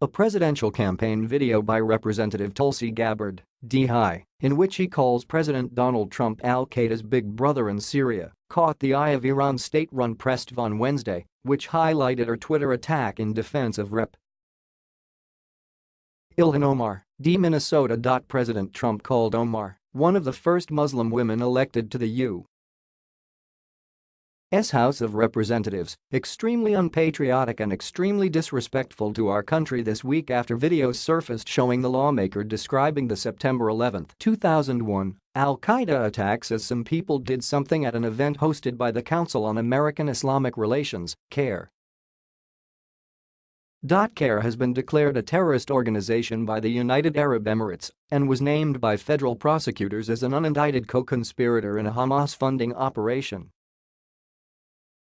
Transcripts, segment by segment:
A presidential campaign video by Representative Tulsi Gabbard, D-High, in which he calls President Donald Trump al-Qaeda's big brother in Syria, caught the eye of Iran's state-run press on Wednesday, which highlighted her Twitter attack in defense of Rep. Ilhan Omar, D. Minnesota. President Trump called Omar, one of the first Muslim women elected to the U. S. House of Representatives, extremely unpatriotic and extremely disrespectful to our country this week after videos surfaced showing the lawmaker describing the September 11, 2001, al-Qaeda attacks as some people did something at an event hosted by the Council on American Islamic Relations, CAIR. .CARE has been declared a terrorist organization by the United Arab Emirates and was named by federal prosecutors as an unindicted co-conspirator in a Hamas funding operation.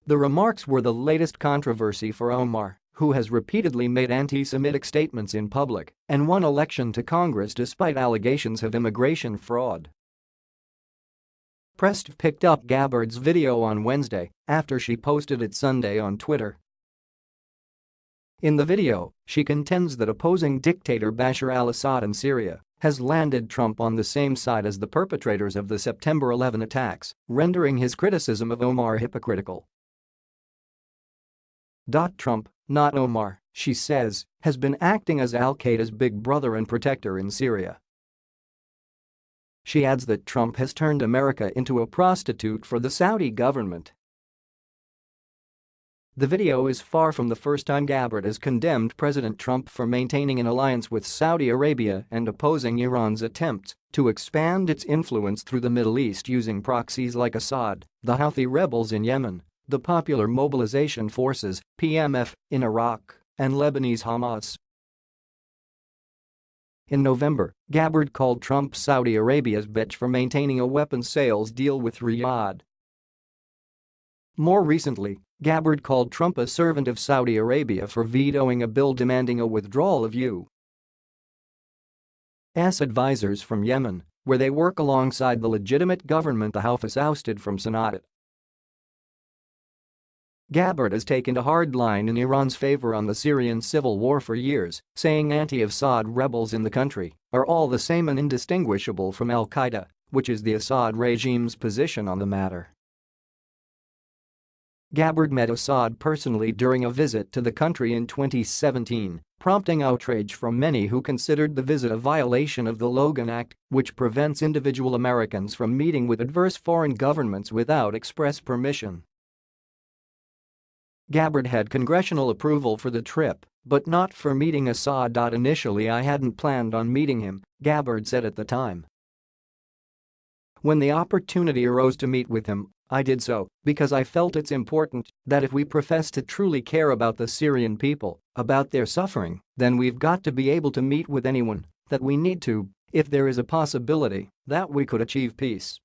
The remarks were the latest controversy for Omar, who has repeatedly made anti-Semitic statements in public and won election to Congress despite allegations of immigration fraud. Press picked up Gabbard's video on Wednesday after she posted it Sunday on Twitter. In the video, she contends that opposing dictator Bashar al-Assad in Syria has landed Trump on the same side as the perpetrators of the September 11 attacks, rendering his criticism of Omar hypocritical. Trump, not Omar, she says, has been acting as al-Qaeda's big brother and protector in Syria. She adds that Trump has turned America into a prostitute for the Saudi government. The video is far from the first time Gabbard has condemned President Trump for maintaining an alliance with Saudi Arabia and opposing Iran's attempts to expand its influence through the Middle East using proxies like Assad, the Houthi rebels in Yemen, the Popular Mobilization Forces PMF, in Iraq, and Lebanese Hamas. In November, Gabbard called Trump Saudi Arabia's bitch for maintaining a weapons sales deal with Riyadh. More recently, Gabbard called Trump a servant of Saudi Arabia for vetoing a bill demanding a withdrawal of U.S. advisors from Yemen, where they work alongside the legitimate government the Houthis ousted from Sana'a. Gabbard has taken a hard line in Iran's favor on the Syrian civil war for years, saying anti-Assad rebels in the country are all the same and indistinguishable from al-Qaeda, which is the Assad regime's position on the matter. Gabbard met Assad personally during a visit to the country in 2017, prompting outrage from many who considered the visit a violation of the Logan Act, which prevents individual Americans from meeting with adverse foreign governments without express permission. Gabbard had congressional approval for the trip, but not for meeting Assad. Initially I hadn't planned on meeting him, Gabbard said at the time. When the opportunity arose to meet with him, I did so because I felt it's important that if we profess to truly care about the Syrian people, about their suffering, then we've got to be able to meet with anyone that we need to if there is a possibility that we could achieve peace.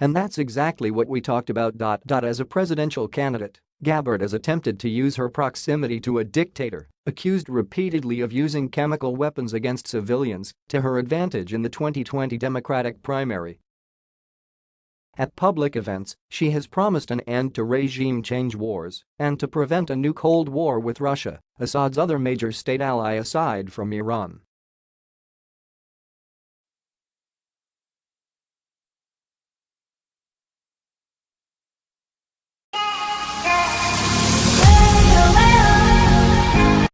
And that's exactly what we talked about. As a presidential candidate, Gabbard has attempted to use her proximity to a dictator, accused repeatedly of using chemical weapons against civilians, to her advantage in the 2020 Democratic primary. At public events, she has promised an end to regime change wars and to prevent a new Cold War with Russia, Assad's other major state ally aside from Iran.